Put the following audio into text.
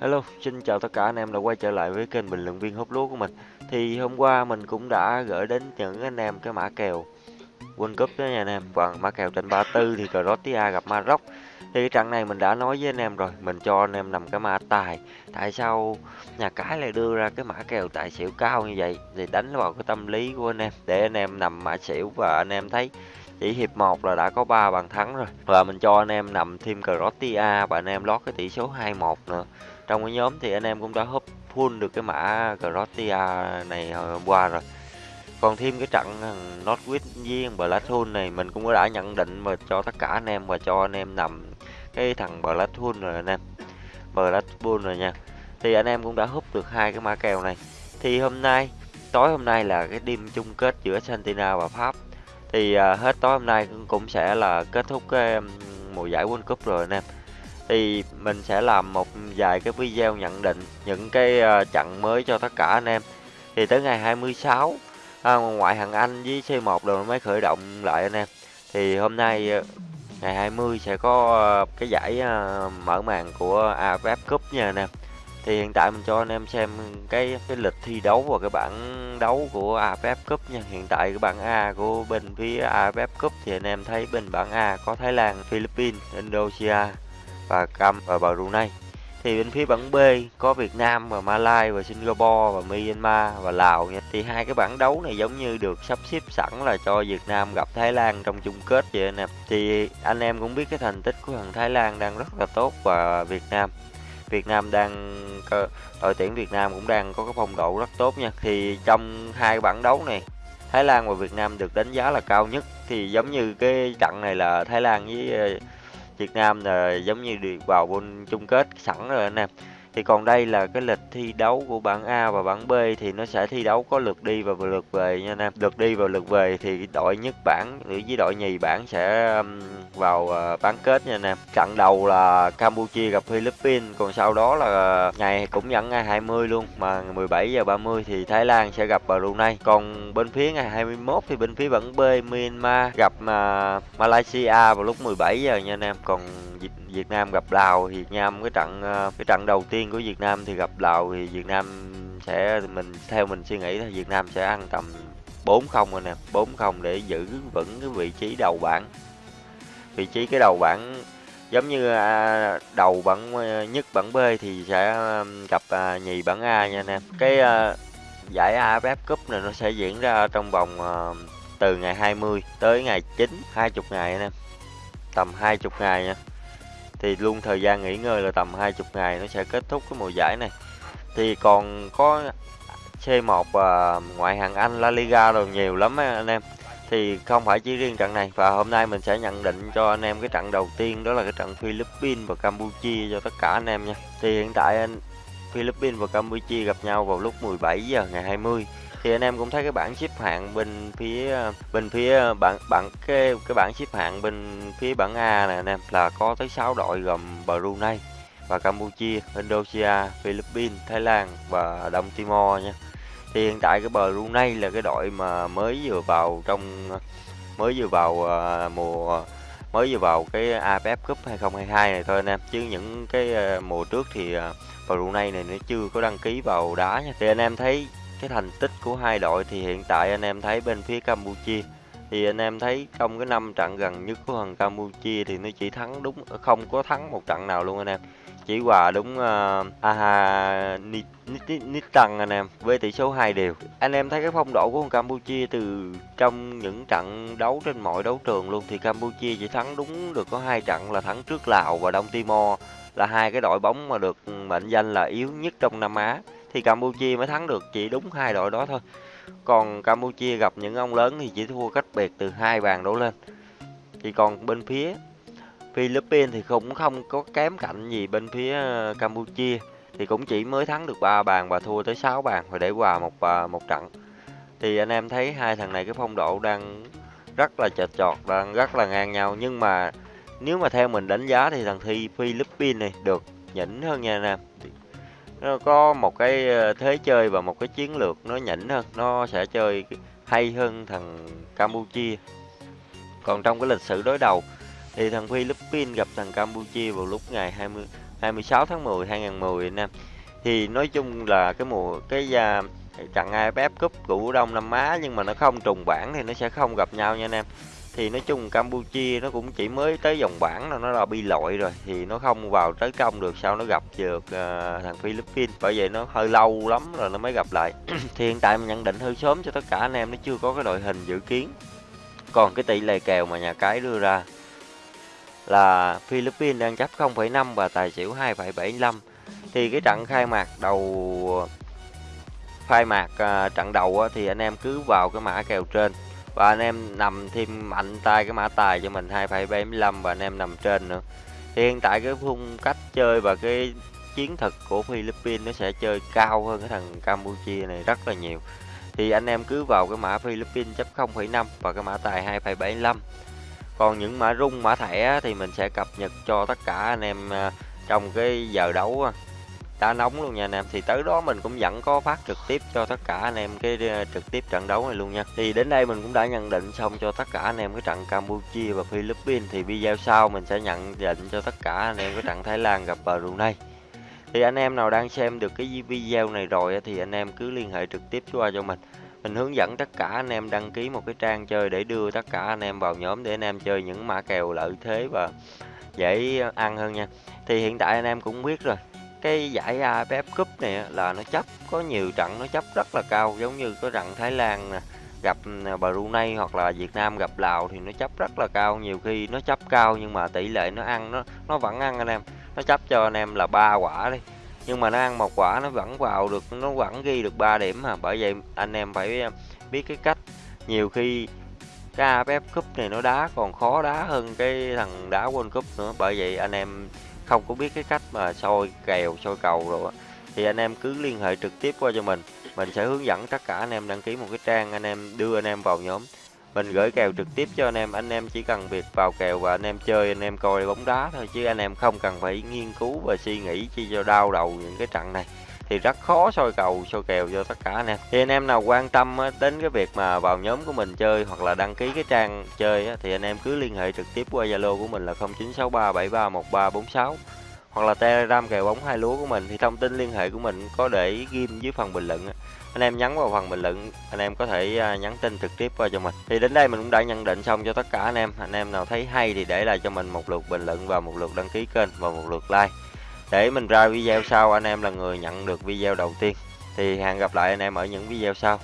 Hello, xin chào tất cả anh em đã quay trở lại với kênh bình luận viên hút lúa của mình. Thì hôm qua mình cũng đã gửi đến những anh em cái mã kèo World Cup đó nha anh em. Và mã kèo trên 34 thì Croatia gặp Maroc. Thì cái trận này mình đã nói với anh em rồi, mình cho anh em nằm cái mã tài. Tại sao nhà cái lại đưa ra cái mã kèo tài xỉu cao như vậy? Thì đánh vào cái tâm lý của anh em để anh em nằm mã xỉu và anh em thấy chỉ hiệp 1 là đã có 3 bàn thắng rồi. Và mình cho anh em nằm thêm Croatia và anh em lót cái tỷ số 2-1 nữa. Trong cái nhóm thì anh em cũng đã húp full được cái mã Croatia này hôm qua rồi. Còn thêm cái trận ờ, Northwich với Blackpool này mình cũng đã nhận định và cho tất cả anh em và cho anh em nằm cái thằng Blackpool rồi anh em. Blackpool rồi nha. Thì anh em cũng đã húp được hai cái mã kèo này. Thì hôm nay, tối hôm nay là cái đêm chung kết giữa Argentina và Pháp thì uh, hết tối hôm nay cũng sẽ là kết thúc cái mùa giải World Cup rồi anh em. Thì mình sẽ làm một vài cái video nhận định những cái uh, trận mới cho tất cả anh em. Thì tới ngày 26 à, ngoại hạng Anh với C1 rồi mới khởi động lại anh em. Thì hôm nay uh, ngày 20 sẽ có uh, cái giải uh, mở màn của AFF Cup nha anh em thì hiện tại mình cho anh em xem cái cái lịch thi đấu và cái bảng đấu của AFF Cup nha hiện tại cái bảng A của bên phía AFF Cup thì anh em thấy bên bảng A có Thái Lan, Philippines, Indonesia và Cam và Brunei thì bên phía bảng B có Việt Nam và Malaysia và Singapore và Myanmar và Lào nha. Thì hai cái bảng đấu này giống như được sắp xếp sẵn là cho Việt Nam gặp Thái Lan trong chung kết vậy nè. Thì anh em cũng biết cái thành tích của thằng Thái Lan đang rất là tốt và Việt Nam Việt Nam đang đội tuyển Việt Nam cũng đang có cái phong độ rất tốt nha. Thì trong hai bảng đấu này, Thái Lan và Việt Nam được đánh giá là cao nhất thì giống như cái trận này là Thái Lan với ờ, Việt Nam là giống như được vào môn chung kết sẵn rồi anh em thì còn đây là cái lịch thi đấu của bảng A và bảng B thì nó sẽ thi đấu có lượt đi và lượt về nha anh em. Lượt đi và lượt về thì đội nhất bảng với đội nhì bảng sẽ vào ờ, bán kết nha anh em. Trận đầu là Campuchia gặp Philippines, còn sau đó là ờ, ngày cũng dẫn ngày 20 luôn, mà 17 giờ 30 thì Thái Lan sẽ gặp Brunei. Còn bên phía ngày 21 thì bên phía bảng B Myanmar gặp Malaysia vào lúc 17 giờ nha anh em. Còn Việt Nam gặp Lào Việt Nam cái trận ờ, cái trận đầu tiên của Việt Nam thì gặp Lào thì Việt Nam sẽ, mình, theo mình suy nghĩ là Việt Nam sẽ ăn tầm 4-0 rồi nè 4-0 để giữ vững cái vị trí đầu bảng. Vị trí cái đầu bảng giống như à, đầu bảng ờ, nhất bảng B thì sẽ gặp à, nhì bảng A nha anh em. Cái ờ, giải AFF Cup này nó sẽ diễn ra trong vòng từ ngày 20 tới ngày 9 20 ngày anh em. Tầm 20 ngày nha thì luôn thời gian nghỉ ngơi là tầm 20 ngày nó sẽ kết thúc cái mùa giải này. Thì còn có C1 và ngoại hạng Anh, La Liga rồi nhiều lắm anh em. Thì không phải chỉ riêng trận này, và hôm nay mình sẽ nhận định cho anh em cái trận đầu tiên, đó là cái trận Philippines và Campuchia cho tất cả anh em nha. Thì hiện tại anh Philippines và Campuchia gặp nhau vào lúc 17 giờ ngày 20 thì anh em cũng thấy cái bảng xếp hạng bên phía bên phía ờ, bảng bảng cái cái bảng xếp hạng bên phía bảng A này anh em là có tới 6 đội gồm Brunei và Campuchia, Indonesia, Philippines, Thái Lan và Đông Timor nha. Thì hiện tại cái Brunei là cái đội mà mới vừa vào trong mới vừa vào uh, mùa mới vừa vào cái AFF Cup 2022 này thôi anh em chứ những cái uh, mùa trước thì uh, Brunei này nó chưa có đăng ký vào đá nha. Thì anh em thấy cái thành tích của hai đội thì hiện tại anh em thấy bên phía Campuchia thì anh em thấy trong cái năm trận gần nhất của thằng Campuchia thì nó chỉ thắng đúng không có thắng một trận nào luôn anh em. Chỉ hòa đúng uh, Aha tăng anh em với tỷ số 2 đều. Anh em thấy cái phong độ của thằng Campuchia từ trong những trận đấu trên mọi đấu trường luôn thì Campuchia chỉ thắng đúng được có hai trận là thắng trước Lào và Đông Timor là hai cái đội bóng mà được mệnh danh là yếu nhất trong Nam Á thì Campuchia mới thắng được, chỉ đúng hai đội đó thôi. Còn Campuchia gặp những ông lớn thì chỉ thua cách biệt từ hai bàn đổ lên. Thì còn bên phía Philippines thì cũng không có kém cạnh gì bên phía ờ, Campuchia, thì cũng chỉ mới thắng được ba bàn và thua tới 6 bàn và để hòa một ờ, một trận. Thì anh em thấy hai thằng này cái phong độ đang rất là chật chọt, đang rất là ngang nhau. Nhưng mà nếu mà theo mình đánh giá thì thằng thi Philippines này được nhỉnh hơn nha anh em nó có một cái ờ, thế chơi và một cái chiến lược nó nhỉnh hơn nó sẽ chơi hay hơn thằng Campuchia. Còn trong cái lịch sử đối đầu thì thằng Philippines gặp thằng Campuchia vào lúc ngày 20 26 tháng 10 2010 anh em thì nói chung là cái mùa cái uh, trận AFF Cup của Đông Nam Á nhưng mà nó không trùng bảng thì nó sẽ không gặp nhau nha anh em thì nói chung Campuchia nó cũng chỉ mới tới vòng bảng là nó là bi lội rồi thì nó không vào tới công được sau nó gặp được uh, thằng Philippines. Bởi vậy nó hơi lâu lắm rồi nó mới gặp lại. Thì hiện tại mình nhận định hơi sớm cho tất cả anh em nó chưa có cái đội hình dự kiến. Còn cái tỷ lệ kèo mà nhà cái đưa ra là Philippines đang chấp 0,5 và tài xỉu 2,75 thì cái trận khai mạc đầu khai mạc uh, trận đầu á, thì anh em cứ vào cái mã kèo trên và anh em nằm thêm mạnh tay cái mã tài cho mình 2,75 và anh em nằm trên nữa. Thì hiện tại cái phong cách chơi và cái chiến thuật của Philippines nó sẽ chơi cao hơn cái thằng Campuchia này rất là nhiều. Thì anh em cứ vào cái mã Philippines chấp 0,5 và cái mã tài 2,75 còn những mã rung mã thẻ thì mình sẽ cập nhật cho tất cả anh em à, trong cái giờ đấu đá nóng luôn nha anh em. Thì tới đó mình cũng vẫn có phát trực tiếp cho tất cả anh em cái ờ, trực tiếp trận đấu này luôn nha. Thì đến đây mình cũng đã nhận định xong cho tất cả anh em cái trận Campuchia và Philippines. Thì video sau mình sẽ nhận định cho tất cả anh em cái trận Thái Lan gặp Brunei. Thì anh em nào đang xem được cái video này rồi thì anh em cứ liên hệ trực tiếp qua cho mình. Mình hướng dẫn tất cả anh em đăng ký một cái trang chơi để đưa tất cả anh em vào nhóm để anh em chơi những mã kèo lợi thế và dễ ăn hơn nha. Thì hiện tại anh em cũng biết rồi cái giải AFF Cup này là nó chấp, có nhiều trận nó chấp rất là cao, giống như có trận Thái Lan nè, gặp à, Brunei hoặc là Việt Nam gặp Lào thì nó chấp rất là cao. Nhiều khi nó chấp cao nhưng mà tỷ lệ nó ăn, nó nó vẫn ăn anh em. Nó chấp cho anh em là ba quả đi. Nhưng mà nó ăn một quả, nó vẫn vào được, nó vẫn ghi được 3 điểm mà bởi vậy anh em phải à, biết cái cách. Nhiều khi cái AFF Cup này nó đá còn khó đá hơn cái thằng đá World Cup nữa. Bởi vậy anh em không có biết cái cách mà soi kèo, soi cầu rồi thì anh em cứ liên hệ trực tiếp qua cho mình. Mình sẽ hướng dẫn tất cả anh em đăng ký một cái trang anh em đưa anh em vào nhóm. Mình gửi kèo trực tiếp cho anh em anh em chỉ cần việc vào kèo và anh em chơi, anh em coi bóng đá thôi, chứ anh em không cần phải nghiên cứu và suy nghĩ chi cho đau đầu những cái trận này thì rất khó soi cầu, soi kèo cho tất cả anh em. Thì anh em nào quan tâm đến cái việc mà vào nhóm của mình chơi hoặc là đăng ký cái trang chơi thì anh em cứ liên hệ trực tiếp qua zalo của mình là 0963731346 hoặc là telegram kèo bóng hai lúa của mình. Thì thông tin liên hệ của mình có để ghim dưới phần bình luận anh em nhắn vào phần bình luận, anh em có thể à, nhắn tin trực tiếp qua cho mình. Thì đến đây mình cũng đã nhận định xong cho tất cả anh em. Anh em nào thấy hay thì để lại cho mình một lượt bình luận và một lượt đăng ký kênh và một lượt like để mình ra video sau, anh em là người nhận được video đầu tiên. Thì hẹn gặp lại anh em ở những video sau.